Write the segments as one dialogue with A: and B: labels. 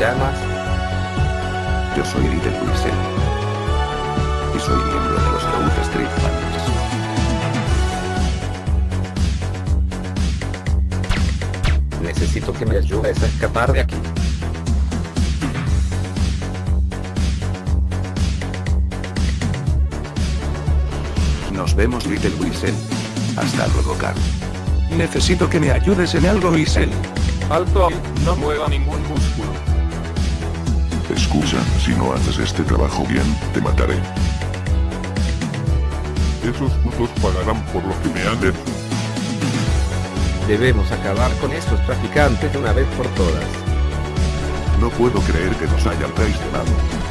A: llamas?
B: Yo soy Little Wilson. Y soy miembro de los Growth Street Fans.
A: Necesito que me ayudes a escapar de aquí.
B: Nos vemos Little Wilson. Hasta luego, Carl.
C: Necesito que me ayudes en algo, Isel.
A: Alto no mueva ningún músculo.
D: Excusa, si no haces este trabajo bien, te mataré.
E: Esos putos pagarán por lo que me han hecho.
A: Debemos acabar con estos traficantes de una vez por todas.
D: No puedo creer que nos hayan traicionado.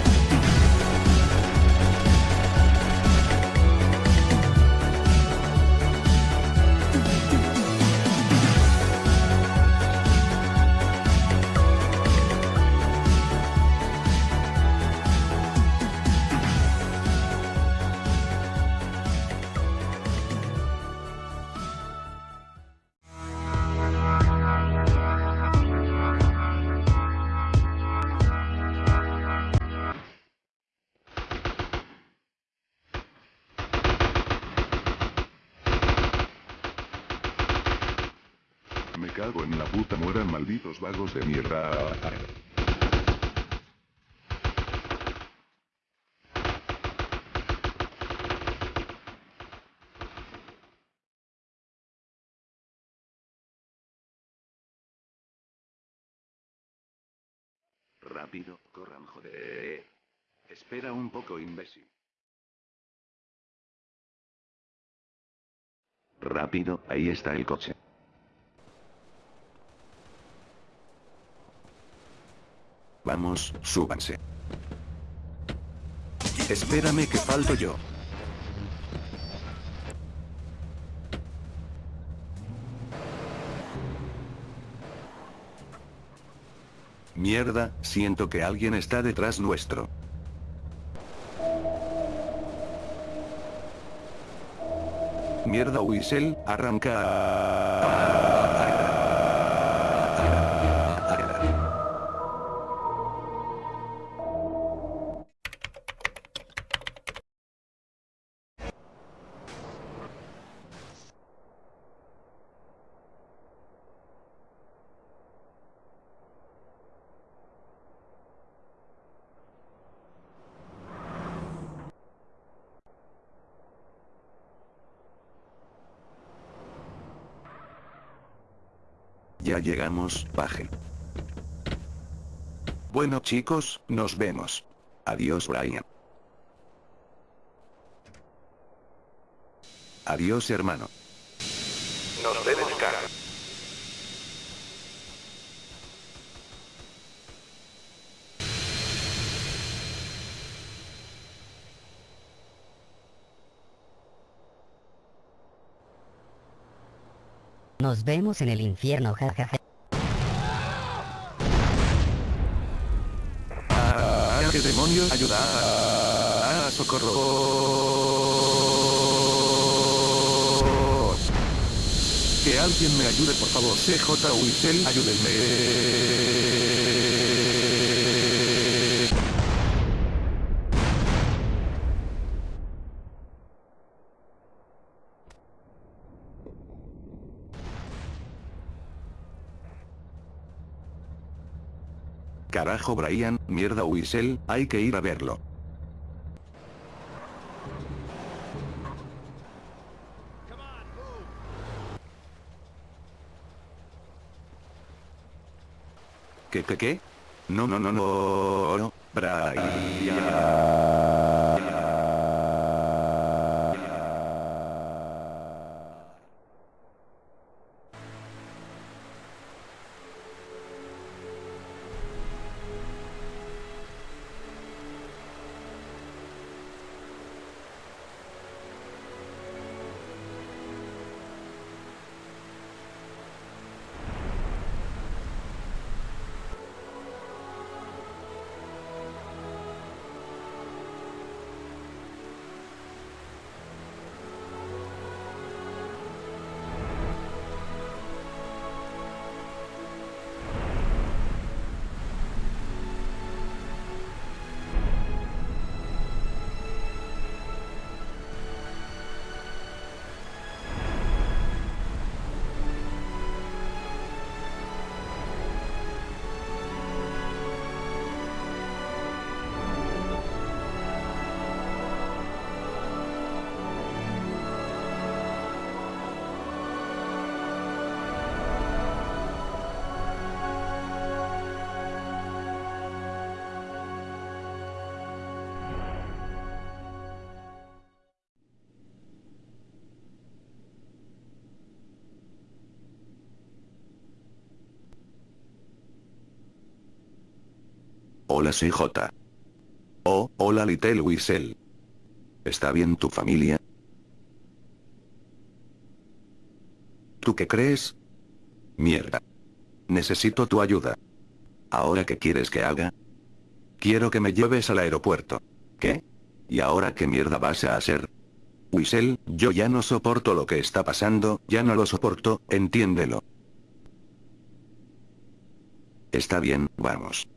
D: Vagos de mierda.
B: Rápido, corran, joder. Espera un poco, imbécil. Rápido, ahí está el coche. Vamos, súbanse. Espérame que falto yo. Mierda, siento que alguien está detrás nuestro. Mierda Wiesel, arranca. Llegamos, baje. Bueno chicos, nos vemos. Adiós Brian. Adiós hermano.
C: Nos vemos, cara.
F: Nos vemos en el infierno, jajaja.
B: ¡Ah, qué demonios! ¡Ayuda! ¡Ah, socorro! Que alguien me ayude, por favor. CJ Wiesel, ayúdenme. Carajo Brian, mierda Wiesel, hay que ir a verlo. ¿Qué, qué, qué? No, no, no, no, Brian. Hola CJ. Oh, hola Little Whistle. ¿Está bien tu familia? ¿Tú qué crees? Mierda. Necesito tu ayuda. ¿Ahora qué quieres que haga? Quiero que me lleves al aeropuerto. ¿Qué? ¿Y ahora qué mierda vas a hacer? Whistle, yo ya no soporto lo que está pasando, ya no lo soporto, entiéndelo. Está bien, vamos.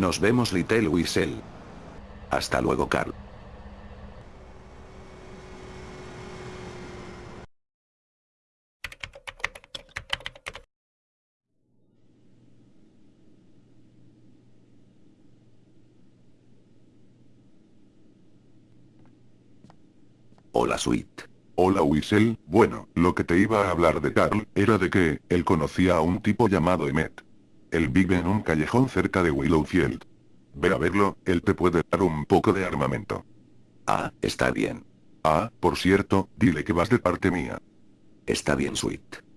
B: Nos vemos Little Whistle. Hasta luego Carl. Hola Sweet.
D: Hola Whistle, bueno, lo que te iba a hablar de Carl, era de que, él conocía a un tipo llamado Emmet. Él vive en un callejón cerca de Willowfield. Ve a verlo, él te puede dar un poco de armamento.
B: Ah, está bien.
D: Ah, por cierto, dile que vas de parte mía.
B: Está bien Sweet.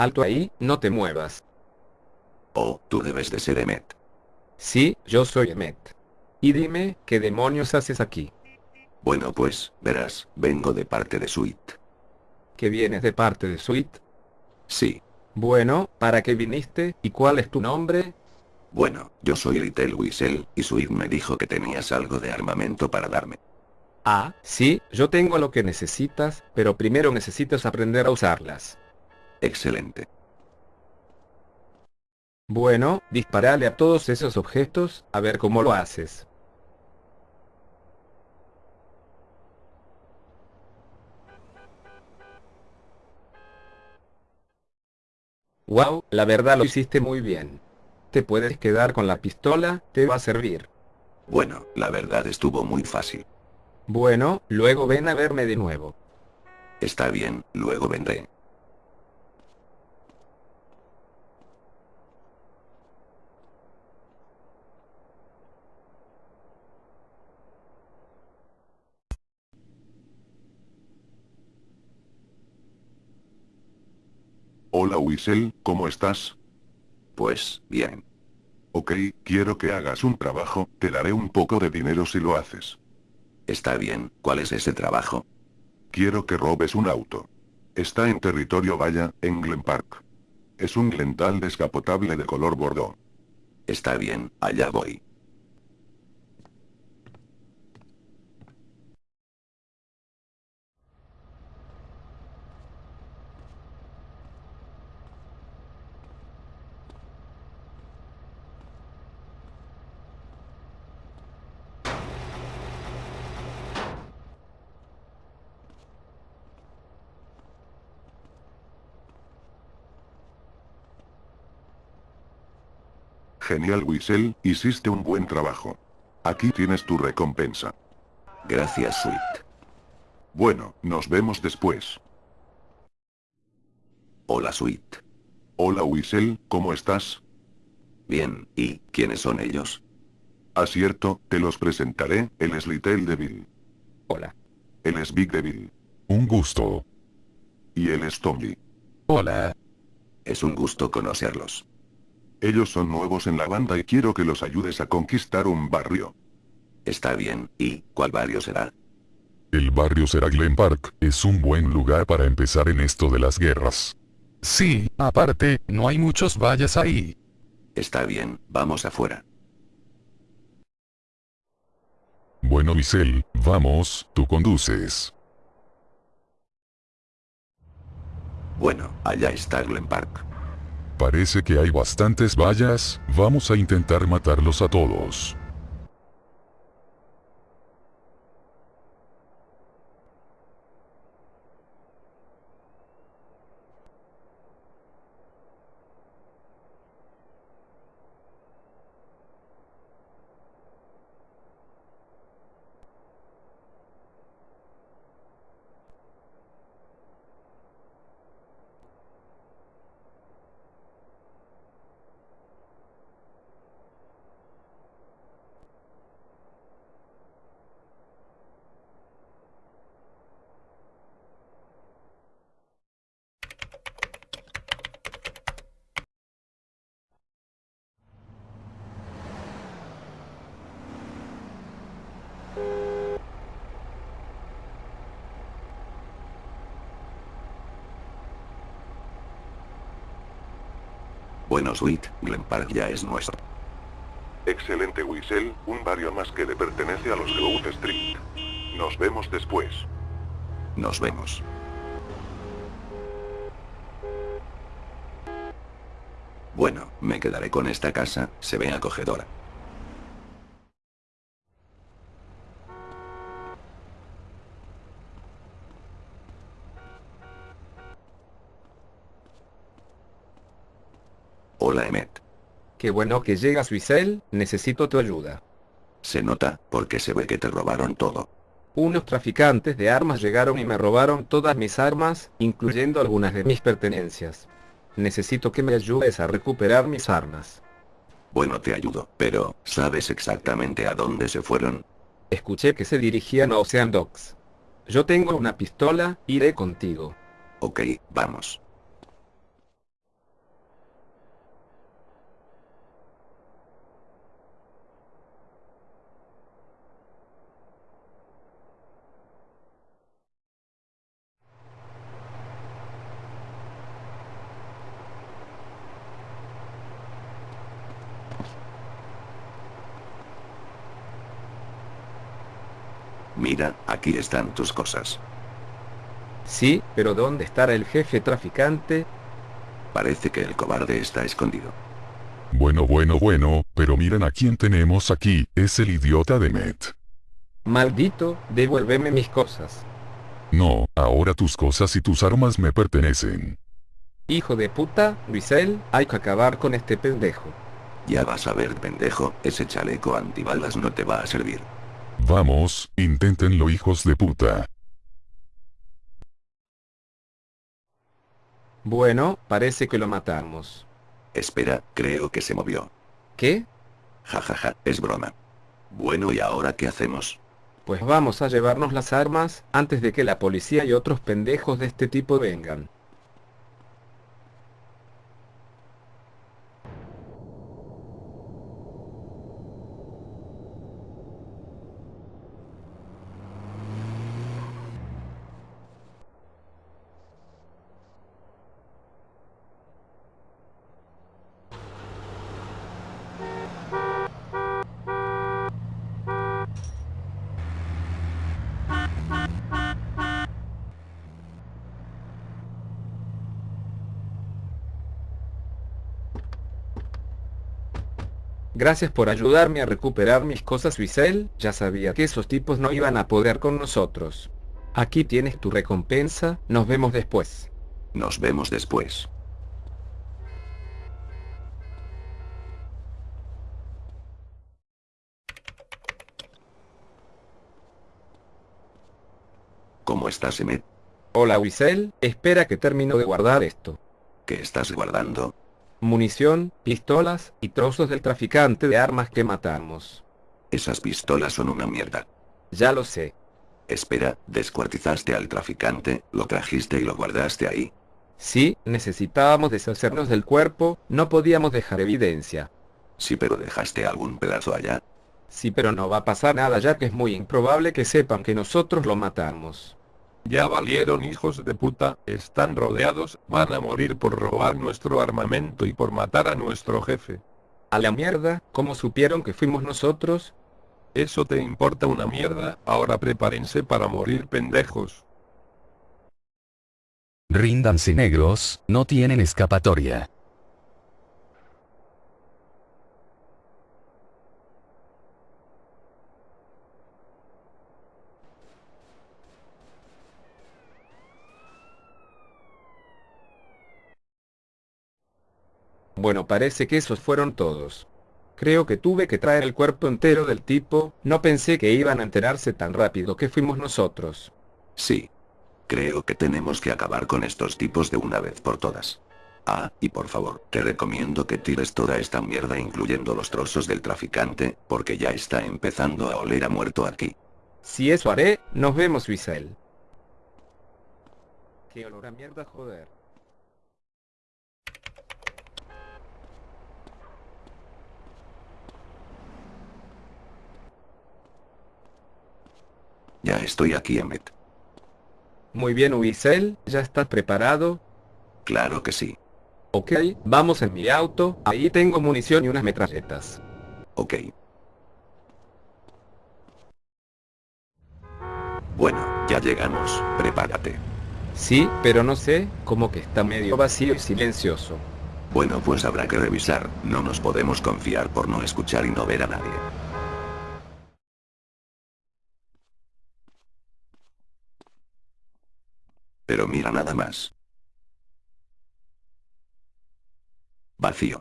A: Alto ahí, no te muevas.
B: Oh, tú debes de ser Emmet.
A: Sí, yo soy Emmet. Y dime, ¿qué demonios haces aquí?
B: Bueno pues, verás, vengo de parte de Sweet.
A: ¿Que vienes de parte de Sweet?
B: Sí.
A: Bueno, ¿para qué viniste? ¿Y cuál es tu nombre?
B: Bueno, yo soy Little Whistle, y Sweet me dijo que tenías algo de armamento para darme.
A: Ah, sí, yo tengo lo que necesitas, pero primero necesitas aprender a usarlas.
B: Excelente.
A: Bueno, disparale a todos esos objetos, a ver cómo lo haces. Wow, la verdad lo hiciste muy bien. Te puedes quedar con la pistola, te va a servir.
B: Bueno, la verdad estuvo muy fácil.
A: Bueno, luego ven a verme de nuevo.
B: Está bien, luego vendré.
D: Hola Whistle, ¿cómo estás?
B: Pues, bien.
D: Ok, quiero que hagas un trabajo, te daré un poco de dinero si lo haces.
B: Está bien, ¿cuál es ese trabajo?
D: Quiero que robes un auto. Está en territorio Valla, en Glen Park. Es un Glental descapotable de color bordeaux.
B: Está bien, allá voy.
D: Genial Whistle, hiciste un buen trabajo. Aquí tienes tu recompensa.
B: Gracias Sweet.
D: Bueno, nos vemos después.
B: Hola Sweet.
D: Hola Whistle, ¿cómo estás?
B: Bien, ¿y quiénes son ellos?
D: Acierto, te los presentaré, él es Little Devil.
A: Hola.
D: Él es Big Devil.
E: Un gusto.
D: Y él es Tommy.
E: Hola.
B: Es un gusto conocerlos.
D: Ellos son nuevos en la banda y quiero que los ayudes a conquistar un barrio.
B: Está bien, ¿y cuál barrio será?
E: El barrio será Glen Park, es un buen lugar para empezar en esto de las guerras. Sí, aparte, no hay muchos vallas ahí.
B: Está bien, vamos afuera.
E: Bueno Michelle, vamos, tú conduces.
B: Bueno, allá está Glen Park.
E: Parece que hay bastantes vallas, vamos a intentar matarlos a todos.
B: Bueno Sweet, Glen Park ya es nuestro.
D: Excelente Wiesel, un barrio más que le pertenece a los Grove Street. Nos vemos después.
B: Nos vemos. Bueno, me quedaré con esta casa, se ve acogedora. Hola Emmet.
A: Qué bueno que llegas Wiesel, necesito tu ayuda.
B: Se nota, porque se ve que te robaron todo.
A: Unos traficantes de armas llegaron y me robaron todas mis armas, incluyendo algunas de mis pertenencias. Necesito que me ayudes a recuperar mis armas.
B: Bueno te ayudo, pero, ¿sabes exactamente a dónde se fueron?
A: Escuché que se dirigían a Ocean Docks. Yo tengo una pistola, iré contigo.
B: Ok, vamos. Mira, aquí están tus cosas.
A: Sí, pero ¿dónde estará el jefe traficante?
B: Parece que el cobarde está escondido.
E: Bueno bueno bueno, pero miren a quién tenemos aquí, es el idiota de Met.
A: Maldito, devuélveme mis cosas.
E: No, ahora tus cosas y tus armas me pertenecen.
A: Hijo de puta, Wiesel, hay que acabar con este pendejo.
B: Ya vas a ver pendejo, ese chaleco antibalas no te va a servir.
E: Vamos, inténtenlo hijos de puta.
A: Bueno, parece que lo matamos.
B: Espera, creo que se movió.
A: ¿Qué?
B: Ja ja ja, es broma. Bueno ¿y ahora qué hacemos?
A: Pues vamos a llevarnos las armas, antes de que la policía y otros pendejos de este tipo vengan. Gracias por ayudarme a recuperar mis cosas Wiesel, ya sabía que esos tipos no iban a poder con nosotros. Aquí tienes tu recompensa, nos vemos después.
B: Nos vemos después. ¿Cómo estás, Emmet?
A: Hola Wiesel, espera que termino de guardar esto.
B: ¿Qué estás guardando?
A: Munición, pistolas, y trozos del traficante de armas que matamos.
B: Esas pistolas son una mierda.
A: Ya lo sé.
B: Espera, descuartizaste al traficante, lo trajiste y lo guardaste ahí.
A: Sí, necesitábamos deshacernos del cuerpo, no podíamos dejar evidencia.
B: Sí, pero dejaste algún pedazo allá.
A: Sí, pero no va a pasar nada ya que es muy improbable que sepan que nosotros lo matamos.
C: Ya valieron hijos de puta, están rodeados, van a morir por robar nuestro armamento y por matar a nuestro jefe.
A: A la mierda, ¿cómo supieron que fuimos nosotros?
C: Eso te importa una mierda, ahora prepárense para morir pendejos.
G: Ríndanse negros, no tienen escapatoria.
A: Bueno parece que esos fueron todos. Creo que tuve que traer el cuerpo entero del tipo, no pensé que iban a enterarse tan rápido que fuimos nosotros.
B: Sí. Creo que tenemos que acabar con estos tipos de una vez por todas. Ah, y por favor, te recomiendo que tires toda esta mierda incluyendo los trozos del traficante, porque ya está empezando a oler a muerto aquí.
A: Si eso haré, nos vemos Wiesel. Qué olor a mierda joder.
B: Ya estoy aquí, Emmet.
A: Muy bien Wiesel, ¿ya estás preparado?
B: Claro que sí.
A: Ok, vamos en mi auto, ahí tengo munición y unas metralletas.
B: Ok. Bueno, ya llegamos, prepárate.
A: Sí, pero no sé, como que está medio vacío y silencioso.
B: Bueno pues habrá que revisar, no nos podemos confiar por no escuchar y no ver a nadie. Pero mira nada más. Vacío.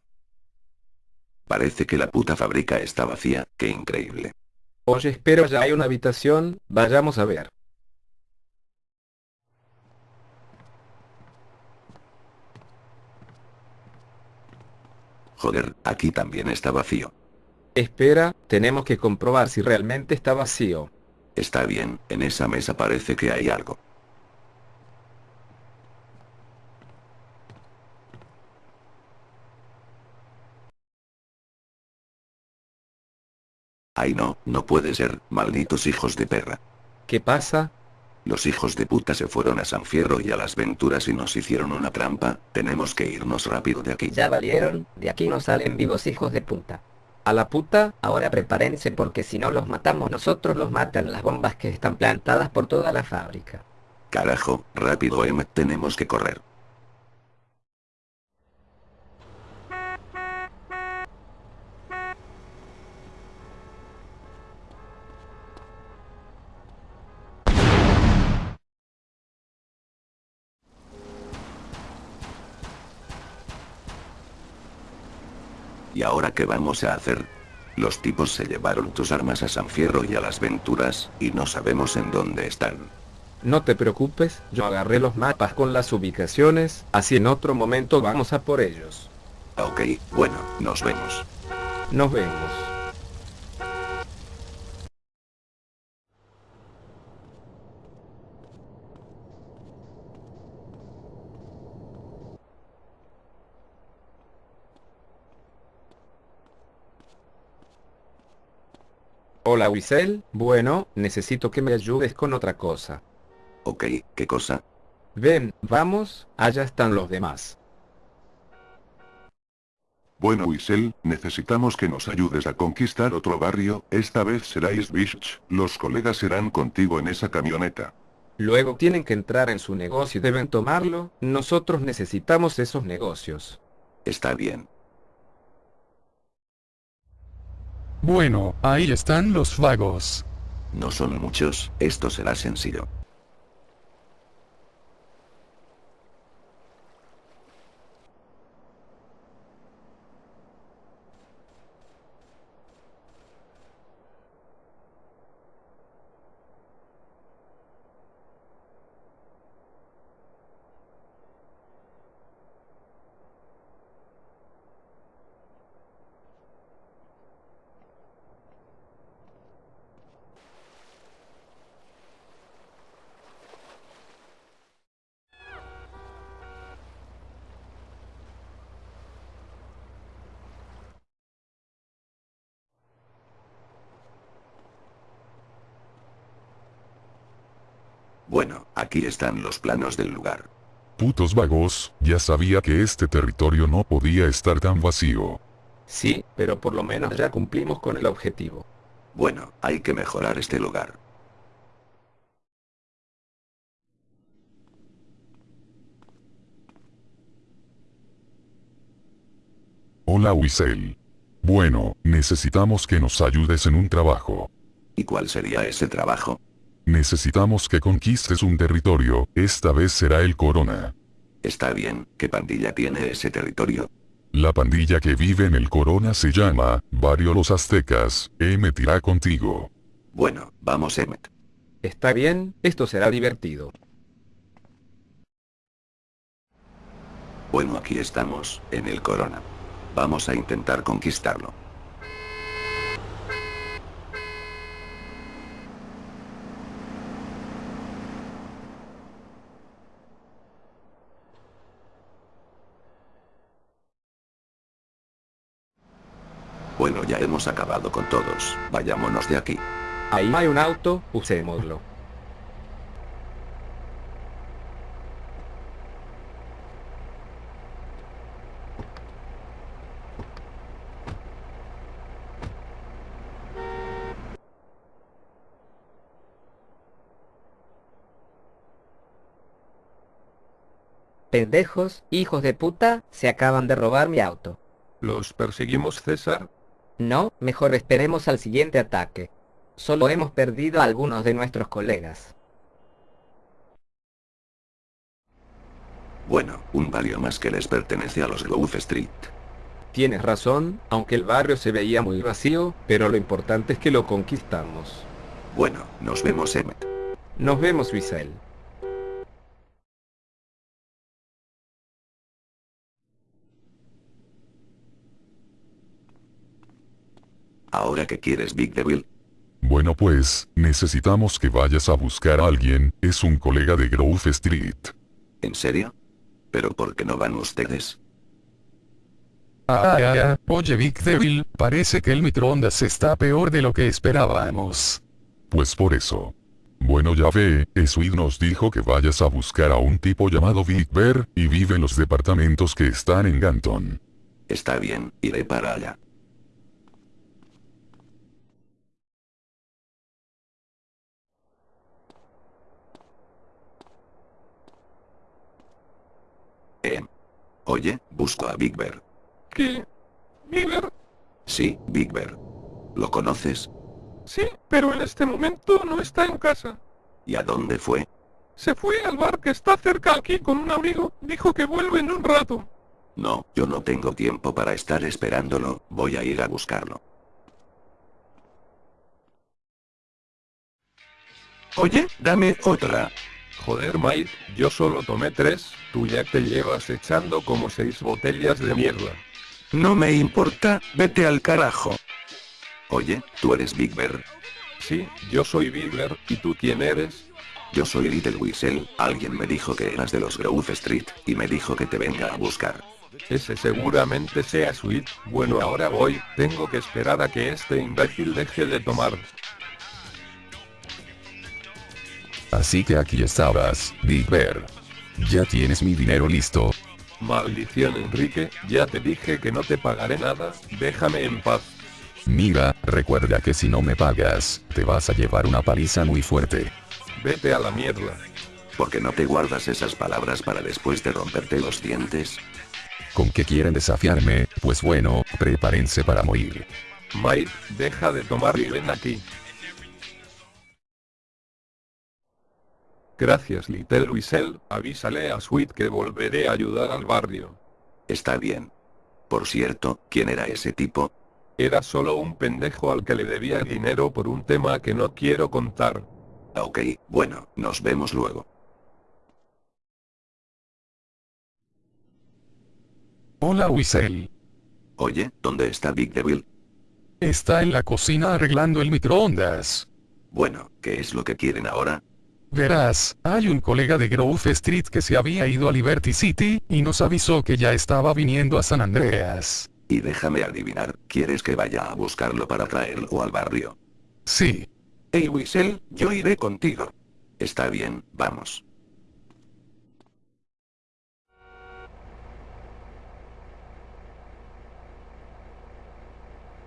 B: Parece que la puta fábrica está vacía, qué increíble.
A: Oye, espero ya hay una habitación, vayamos a ver.
B: Joder, aquí también está vacío.
A: Espera, tenemos que comprobar si realmente está vacío.
B: Está bien, en esa mesa parece que hay algo. Ay no, no puede ser, malditos hijos de perra.
A: ¿Qué pasa?
B: Los hijos de puta se fueron a San Fierro y a las Venturas y nos hicieron una trampa, tenemos que irnos rápido de aquí.
F: Ya valieron, de aquí no salen vivos hijos de puta.
A: ¿A la puta?
F: Ahora prepárense porque si no los matamos nosotros los matan las bombas que están plantadas por toda la fábrica.
B: Carajo, rápido Emmet, tenemos que correr. ¿Y ahora qué vamos a hacer? Los tipos se llevaron tus armas a San Fierro y a las Venturas, y no sabemos en dónde están.
A: No te preocupes, yo agarré los mapas con las ubicaciones, así en otro momento vamos a por ellos.
B: Ok, bueno, nos vemos.
A: Nos vemos. Hola Wiesel, bueno, necesito que me ayudes con otra cosa.
B: Ok, ¿qué cosa?
A: Ven, vamos, allá están los demás.
D: Bueno Wiesel, necesitamos que nos ayudes a conquistar otro barrio, esta vez será East Beach, los colegas serán contigo en esa camioneta.
A: Luego tienen que entrar en su negocio y deben tomarlo, nosotros necesitamos esos negocios.
B: Está bien.
G: Bueno, ahí están los vagos.
B: No son muchos, esto será sencillo. Bueno, aquí están los planos del lugar.
E: Putos vagos, ya sabía que este territorio no podía estar tan vacío.
A: Sí, pero por lo menos ya cumplimos con el objetivo.
B: Bueno, hay que mejorar este lugar.
E: Hola Wisel. Bueno, necesitamos que nos ayudes en un trabajo.
B: ¿Y cuál sería ese trabajo?
E: Necesitamos que conquistes un territorio, esta vez será el Corona.
B: Está bien, ¿qué pandilla tiene ese territorio?
E: La pandilla que vive en el Corona se llama, Barrio Los Aztecas, Emmet irá contigo.
B: Bueno, vamos Emmet.
A: Está bien, esto será divertido.
B: Bueno aquí estamos, en el Corona. Vamos a intentar conquistarlo. Bueno ya hemos acabado con todos, vayámonos de aquí.
A: Ahí hay un auto, usémoslo.
F: Pendejos, hijos de puta, se acaban de robar mi auto.
C: ¿Los perseguimos César?
F: No, mejor esperemos al siguiente ataque. Solo hemos perdido a algunos de nuestros colegas.
B: Bueno, un barrio más que les pertenece a los Grove Street.
A: Tienes razón, aunque el barrio se veía muy vacío, pero lo importante es que lo conquistamos.
B: Bueno, nos vemos Emmet.
A: Nos vemos, Wiesel.
B: ¿Ahora qué quieres Big Devil?
E: Bueno pues, necesitamos que vayas a buscar a alguien, es un colega de Grove Street.
B: ¿En serio? ¿Pero por qué no van ustedes?
G: Ah, ah, ah, oye Big Devil, parece que el microondas está peor de lo que esperábamos.
E: Pues por eso. Bueno ya ve, Sweet nos dijo que vayas a buscar a un tipo llamado Big Bear, y vive en los departamentos que están en Ganton.
B: Está bien, iré para allá. Eh. Oye, busco a Big Bear.
C: ¿Qué? ¿Miller?
B: Sí, Big Bear. ¿Lo conoces?
C: Sí, pero en este momento no está en casa.
B: ¿Y a dónde fue?
C: Se fue al bar que está cerca aquí con un amigo. Dijo que vuelve en un rato.
B: No, yo no tengo tiempo para estar esperándolo, voy a ir a buscarlo.
C: Oye, dame otra. Joder, Mike, yo solo tomé tres, tú ya te llevas echando como seis botellas de mierda.
H: No me importa, vete al carajo.
B: Oye, tú eres Big Bear.
C: Sí, yo soy Bigler, ¿y tú quién eres?
B: Yo soy Little Whistle, alguien me dijo que eras de los Grove Street, y me dijo que te venga a buscar.
C: Ese seguramente sea Sweet. Bueno, ahora voy, tengo que esperar a que este imbécil deje de tomar.
G: Así que aquí estabas, Big Bear. Ya tienes mi dinero listo.
C: Maldición Enrique, ya te dije que no te pagaré nada, déjame en paz.
G: Mira, recuerda que si no me pagas, te vas a llevar una paliza muy fuerte.
C: Vete a la mierda.
B: ¿Por qué no te guardas esas palabras para después de romperte los dientes?
G: ¿Con qué quieren desafiarme? Pues bueno, prepárense para morir.
C: Mike, deja de tomar y ven aquí. Gracias Little Whistle, avísale a Sweet que volveré a ayudar al barrio.
B: Está bien. Por cierto, ¿quién era ese tipo?
C: Era solo un pendejo al que le debía dinero por un tema que no quiero contar.
B: Ok, bueno, nos vemos luego.
G: Hola Wiesel.
B: Oye, ¿dónde está Big Devil?
G: Está en la cocina arreglando el microondas.
B: Bueno, ¿qué es lo que quieren ahora?
G: Verás, hay un colega de Grove Street que se había ido a Liberty City, y nos avisó que ya estaba viniendo a San Andreas.
B: Y déjame adivinar, ¿quieres que vaya a buscarlo para traerlo al barrio?
G: Sí.
H: Hey Whistle, yo iré contigo.
B: Está bien, vamos.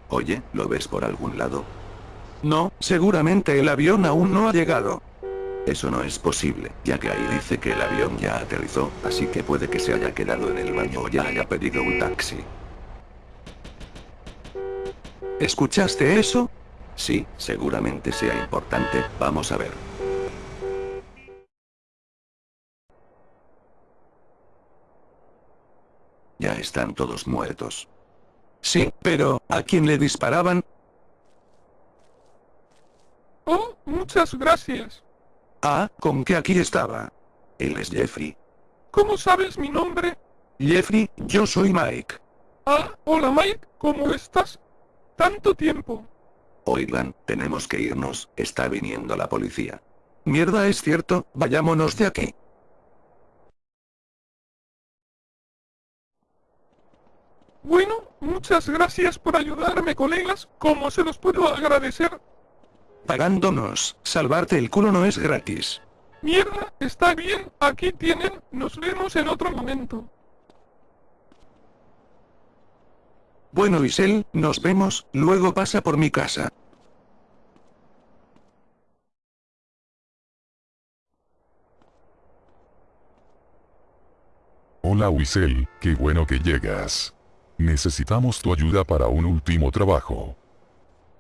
B: Oye, ¿lo ves por algún lado?
H: No, seguramente el avión aún no ha llegado.
B: Eso no es posible, ya que ahí dice que el avión ya aterrizó, así que puede que se haya quedado en el baño o ya haya pedido un taxi.
H: ¿escuchaste eso?
B: Sí, seguramente sea importante, vamos a ver. Ya están todos muertos.
H: Sí, pero, ¿a quién le disparaban?
C: Oh, muchas gracias.
H: Ah, con que aquí estaba.
B: Él es Jeffrey.
C: ¿Cómo sabes mi nombre?
H: Jeffrey, yo soy Mike.
C: Ah, hola Mike, ¿cómo estás? Tanto tiempo.
B: Oigan, tenemos que irnos, está viniendo la policía.
H: Mierda, es cierto, vayámonos de aquí.
C: Bueno, muchas gracias por ayudarme, colegas. ¿Cómo se los puedo agradecer?
H: Pagándonos, salvarte el culo no es gratis.
C: Mierda, está bien, aquí tienen, nos vemos en otro momento.
H: Bueno Isel, nos vemos, luego pasa por mi casa.
E: Hola Wiesel, qué bueno que llegas. Necesitamos tu ayuda para un último trabajo.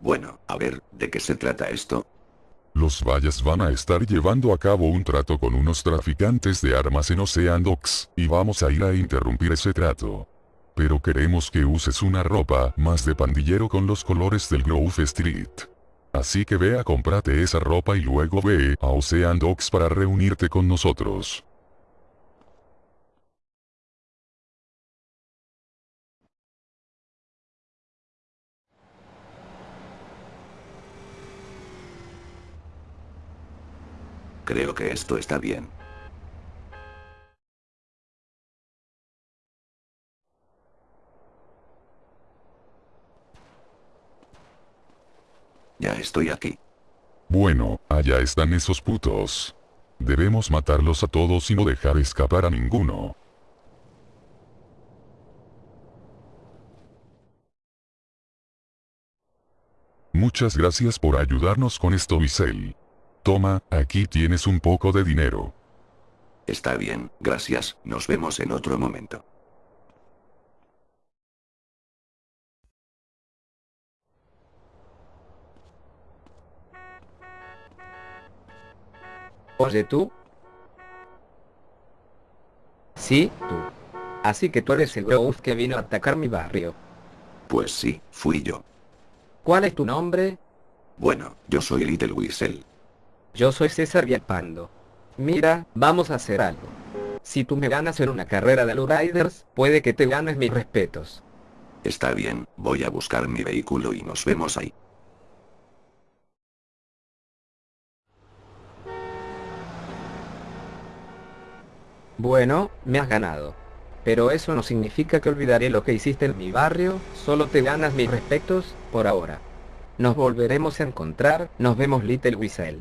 B: Bueno, a ver, ¿de qué se trata esto?
E: Los Valles van a estar llevando a cabo un trato con unos traficantes de armas en Ocean Docks, y vamos a ir a interrumpir ese trato. Pero queremos que uses una ropa más de pandillero con los colores del Grove Street. Así que ve a esa ropa y luego ve a Ocean Docks para reunirte con nosotros.
B: Creo que esto está bien. Ya estoy aquí.
E: Bueno, allá están esos putos. Debemos matarlos a todos y no dejar escapar a ninguno. Muchas gracias por ayudarnos con esto Visel. Toma, aquí tienes un poco de dinero.
B: Está bien, gracias, nos vemos en otro momento.
F: Oye tú. Sí, tú. Así que tú eres el Grove que vino a atacar mi barrio.
B: Pues sí, fui yo.
F: ¿Cuál es tu nombre?
B: Bueno, yo soy Little Whistle.
F: Yo soy César Villalpando. Mira, vamos a hacer algo. Si tú me ganas en una carrera de Riders, puede que te ganes mis respetos.
B: Está bien, voy a buscar mi vehículo y nos vemos ahí.
F: Bueno, me has ganado. Pero eso no significa que olvidaré lo que hiciste en mi barrio, solo te ganas mis respetos, por ahora. Nos volveremos a encontrar, nos vemos Little Whistle.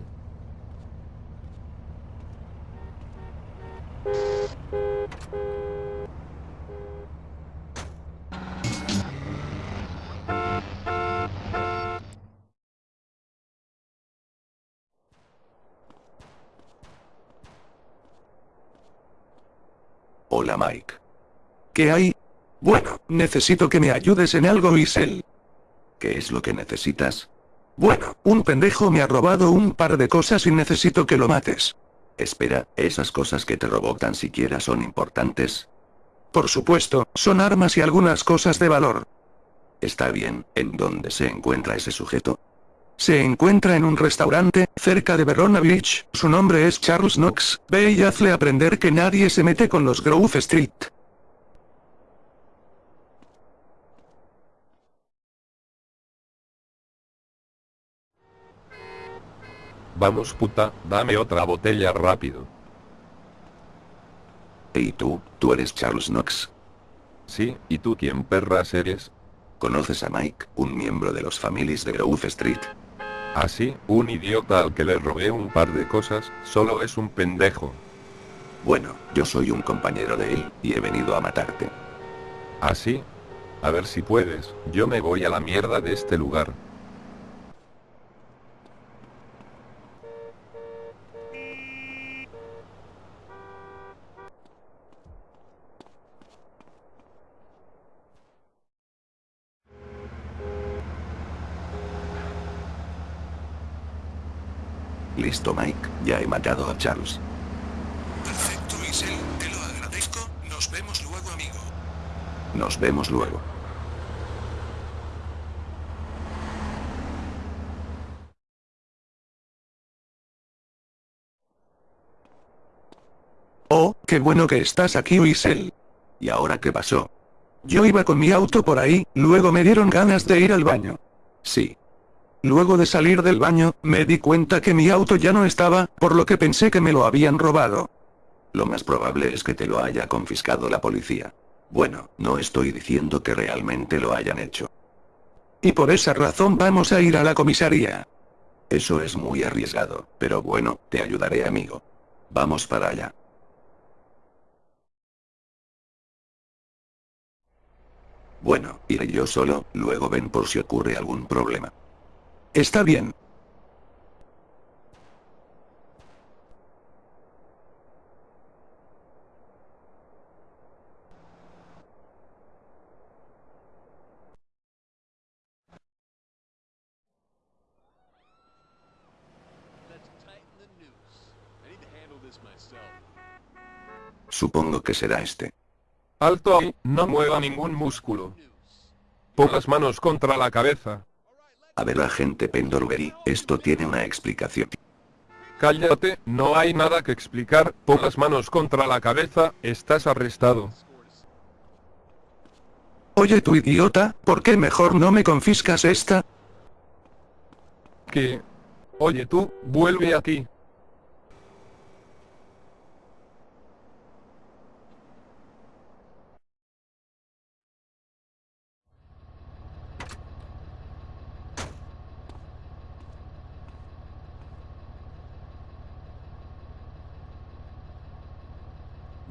B: Mike.
H: ¿Qué hay? Bueno, necesito que me ayudes en algo Isel.
B: ¿Qué es lo que necesitas?
H: Bueno, un pendejo me ha robado un par de cosas y necesito que lo mates.
B: Espera, ¿esas cosas que te robó tan siquiera son importantes?
H: Por supuesto, son armas y algunas cosas de valor.
B: Está bien, ¿en dónde se encuentra ese sujeto?
H: Se encuentra en un restaurante, cerca de Verona Beach, su nombre es Charles Knox, ve y hazle aprender que nadie se mete con los Grove Street.
C: Vamos puta, dame otra botella rápido.
B: ¿Y tú, tú eres Charles Knox?
C: Sí, ¿y tú quién perras eres?
B: ¿Conoces a Mike, un miembro de los families de Grove Street?
C: Así, ¿Ah, un idiota al que le robé un par de cosas, solo es un pendejo.
B: Bueno, yo soy un compañero de él, y he venido a matarte.
C: ¿Así? ¿Ah, a ver si puedes, yo me voy a la mierda de este lugar.
B: Listo Mike, ya he matado a Charles.
H: Perfecto, Isel, te lo agradezco. Nos vemos luego, amigo.
B: Nos vemos luego.
H: Oh, qué bueno que estás aquí, Isel.
B: ¿Y ahora qué pasó?
H: Yo iba con mi auto por ahí, luego me dieron ganas de ir al baño.
B: Sí.
H: Luego de salir del baño, me di cuenta que mi auto ya no estaba, por lo que pensé que me lo habían robado.
B: Lo más probable es que te lo haya confiscado la policía. Bueno, no estoy diciendo que realmente lo hayan hecho.
H: Y por esa razón vamos a ir a la comisaría.
B: Eso es muy arriesgado, pero bueno, te ayudaré amigo. Vamos para allá. Bueno, iré yo solo, luego ven por si ocurre algún problema.
H: Está bien.
B: Supongo que será este.
C: Alto ahí, no mueva ningún músculo. Pon las manos contra la cabeza.
B: A ver agente Pendorbury, esto tiene una explicación.
C: Cállate, no hay nada que explicar, pon las manos contra la cabeza, estás arrestado.
H: Oye tú idiota, ¿por qué mejor no me confiscas esta?
C: ¿Qué? Oye tú, vuelve aquí.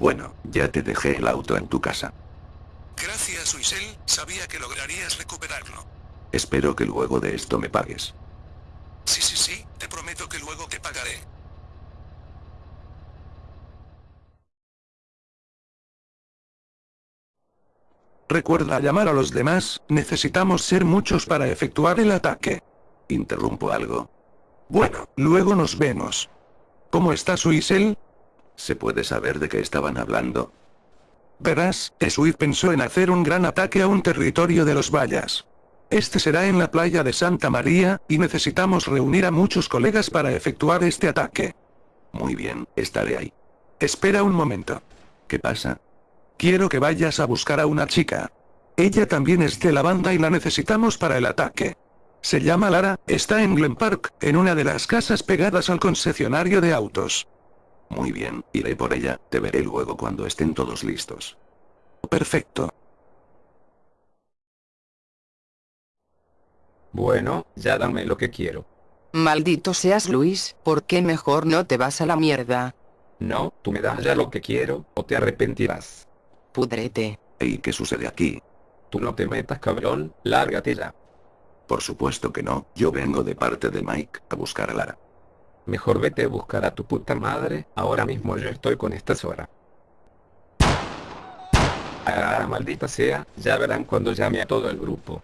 B: Bueno, ya te dejé el auto en tu casa.
H: Gracias, Uisel, sabía que lograrías recuperarlo.
B: Espero que luego de esto me pagues.
H: Sí, sí, sí, te prometo que luego te pagaré. Recuerda llamar a los demás, necesitamos ser muchos para efectuar el ataque.
B: ¿Interrumpo algo?
H: Bueno, luego nos vemos. ¿Cómo estás, Uisel?
B: ¿Se puede saber de qué estaban hablando?
H: Verás, Swift pensó en hacer un gran ataque a un territorio de los Vallas. Este será en la playa de Santa María, y necesitamos reunir a muchos colegas para efectuar este ataque.
B: Muy bien, estaré ahí.
H: Espera un momento.
B: ¿Qué pasa?
H: Quiero que vayas a buscar a una chica. Ella también es de la banda y la necesitamos para el ataque. Se llama Lara, está en Glen Park, en una de las casas pegadas al concesionario de autos.
B: Muy bien, iré por ella, te veré luego cuando estén todos listos.
H: Perfecto.
A: Bueno, ya dame lo que quiero.
I: Maldito seas Luis, ¿por qué mejor no te vas a la mierda?
A: No, tú me das ya lo que quiero, o te arrepentirás.
I: Pudrete.
B: ¿Y qué sucede aquí?
A: Tú no te metas cabrón, lárgate ya.
B: Por supuesto que no, yo vengo de parte de Mike a buscar a Lara.
A: Mejor vete a buscar a tu puta madre, ahora mismo yo estoy con esta Sora. Ah, maldita sea, ya verán cuando llame a todo el grupo.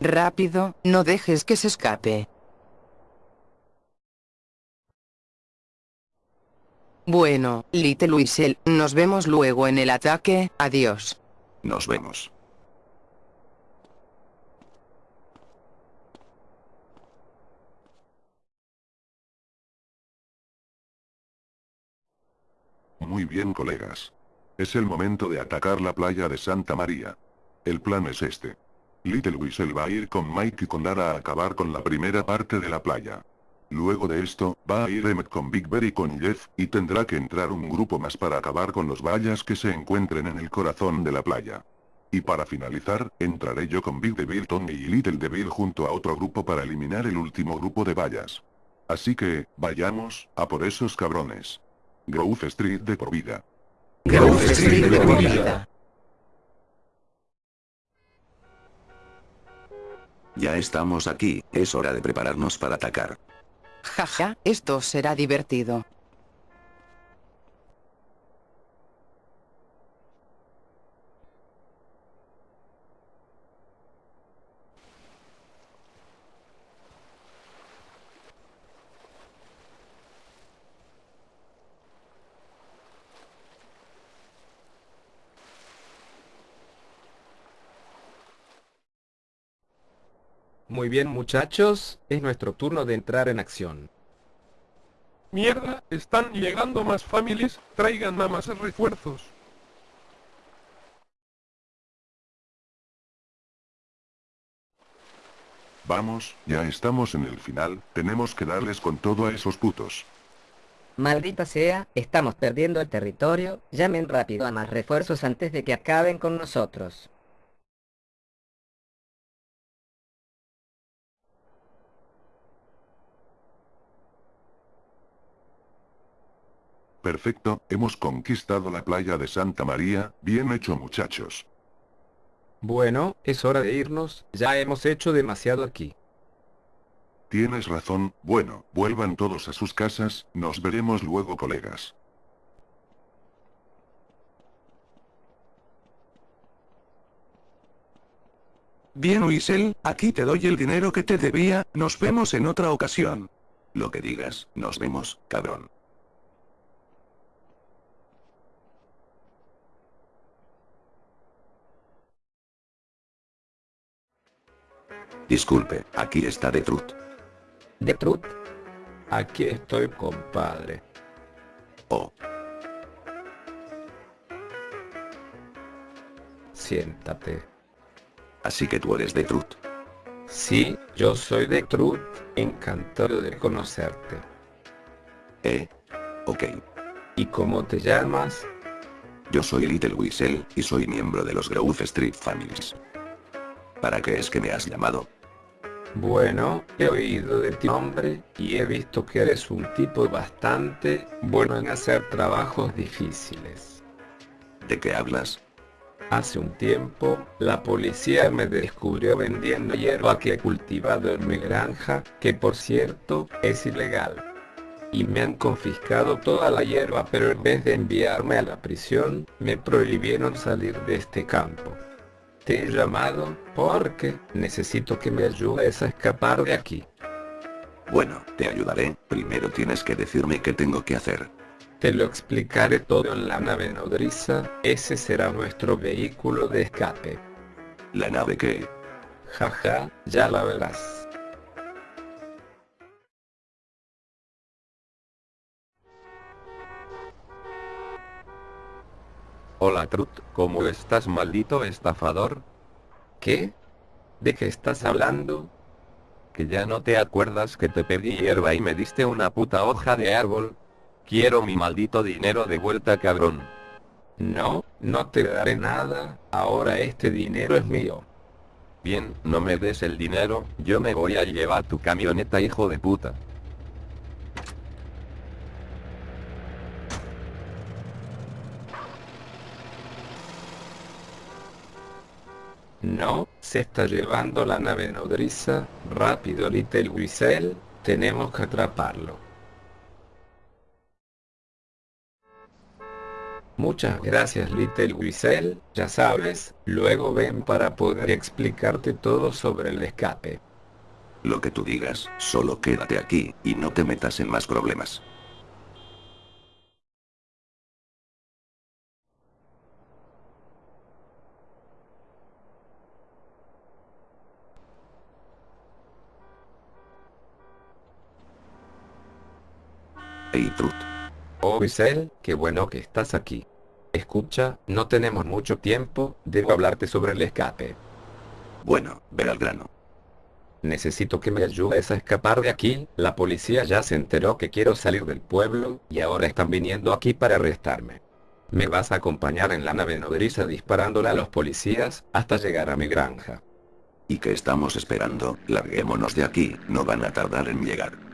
I: Rápido, no dejes que se escape. Bueno, Little Luisel, nos vemos luego en el ataque, adiós.
B: Nos vemos.
D: Muy bien colegas. Es el momento de atacar la playa de Santa María. El plan es este. Little Whistle va a ir con Mike y con Lara a acabar con la primera parte de la playa. Luego de esto, va a ir Emmet con Big Bear y con Jeff, y tendrá que entrar un grupo más para acabar con los vallas que se encuentren en el corazón de la playa. Y para finalizar, entraré yo con Big Devil Tony y Little Devil junto a otro grupo para eliminar el último grupo de vallas. Así que, vayamos, a por esos cabrones. Grove Street de por vida.
I: Grove Street de por vida.
B: Ya estamos aquí, es hora de prepararnos para atacar.
I: Jaja, esto será divertido.
A: Muy bien muchachos, es nuestro turno de entrar en acción.
C: Mierda, están llegando más familias, traigan a más refuerzos.
D: Vamos, ya estamos en el final, tenemos que darles con todo a esos putos.
F: Maldita sea, estamos perdiendo el territorio, llamen rápido a más refuerzos antes de que acaben con nosotros.
D: Perfecto, hemos conquistado la playa de Santa María, bien hecho muchachos.
A: Bueno, es hora de irnos, ya hemos hecho demasiado aquí.
D: Tienes razón, bueno, vuelvan todos a sus casas, nos veremos luego colegas.
H: Bien Uisel, aquí te doy el dinero que te debía, nos vemos en otra ocasión.
B: Lo que digas, nos vemos, cabrón. Disculpe, aquí está De Trut.
F: ¿De Trut?
A: Aquí estoy, compadre.
B: Oh,
A: Siéntate.
B: así que tú eres Trut.
A: Sí, yo soy Trut, encantado de conocerte.
B: Eh. Ok.
A: ¿Y cómo te llamas?
B: Yo soy Little Whistle, y soy miembro de los Grove Street Families. ¿Para qué es que me has llamado?
A: Bueno, he oído de ti nombre, y he visto que eres un tipo bastante bueno en hacer trabajos difíciles.
B: ¿De qué hablas?
A: Hace un tiempo, la policía me descubrió vendiendo hierba que he cultivado en mi granja, que por cierto, es ilegal. Y me han confiscado toda la hierba, pero en vez de enviarme a la prisión, me prohibieron salir de este campo. Te he llamado porque necesito que me ayudes a escapar de aquí.
B: Bueno, te ayudaré, primero tienes que decirme qué tengo que hacer.
A: Te lo explicaré todo en la nave nodriza, ese será nuestro vehículo de escape.
B: ¿La nave qué?
A: Jaja, ya la verás.
C: Hola Trut, ¿cómo estás maldito estafador?
A: ¿Qué? ¿De qué estás hablando?
C: Que ya no te acuerdas que te pedí hierba y me diste una puta hoja de árbol. Quiero mi maldito dinero de vuelta cabrón.
A: No, no te daré nada, ahora este dinero es mío.
C: Bien, no me des el dinero, yo me voy a llevar tu camioneta hijo de puta.
A: No, se está llevando la nave nodriza, rápido Little Whistle, tenemos que atraparlo. Muchas gracias Little Whistle, ya sabes, luego ven para poder explicarte todo sobre el escape.
B: Lo que tú digas, solo quédate aquí, y no te metas en más problemas. Hey Trut,
A: Oh Whistle, qué bueno que estás aquí. Escucha, no tenemos mucho tiempo, debo hablarte sobre el escape.
B: bueno, ver al grano.
A: Necesito que me ayudes a escapar de aquí, la policía ya se enteró que quiero salir del pueblo, y ahora están viniendo aquí para arrestarme. Me vas a acompañar en la nave nodriza disparándole a los policías, hasta llegar a mi granja.
B: ¿Y qué estamos esperando? Larguémonos de aquí, no van a tardar en llegar.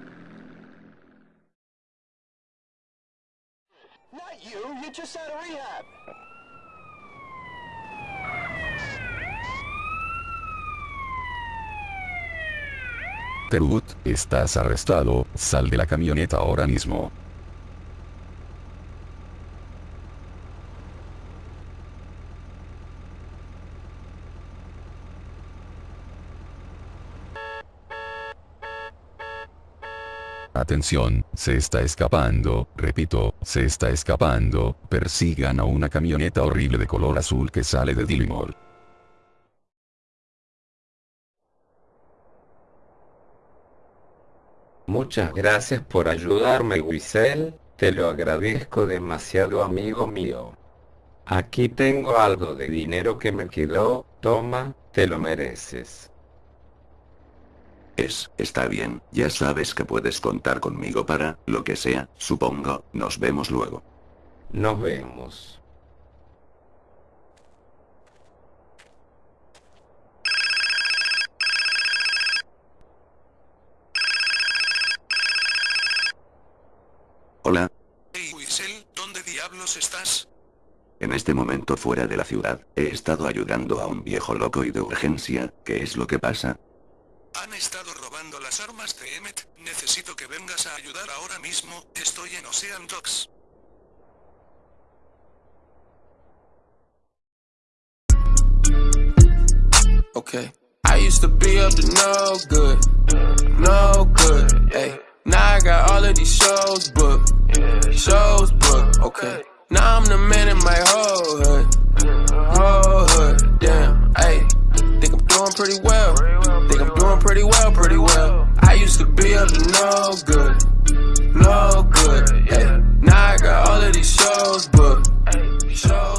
G: Estás arrestado, sal de la camioneta ahora mismo. Atención, se está escapando, repito, se está escapando, persigan a una camioneta horrible de color azul que sale de Dillimore.
A: Muchas gracias por ayudarme Wiesel, te lo agradezco demasiado amigo mío. Aquí tengo algo de dinero que me quedó, toma, te lo mereces.
B: Es, está bien, ya sabes que puedes contar conmigo para, lo que sea, supongo, nos vemos luego.
A: Nos vemos.
B: Hola,
H: Hey Wiesel, ¿dónde diablos estás?
B: en este momento fuera de la ciudad, he estado ayudando a un viejo loco y de urgencia, ¿qué es lo que pasa?
H: Han estado ayudar ahora mismo, estoy en Ocean Docks.
J: Okay. I used to be up to no good, no good. Hey, now I got all of these shows booked, shows booked. Okay. Now I'm the man in my whole hood, whole hood. Damn. Hey, think I'm doing pretty well. Think I'm doing pretty well, pretty well. I used to be up to no good, no good. Yeah. Now I got all of these shows booked. Shows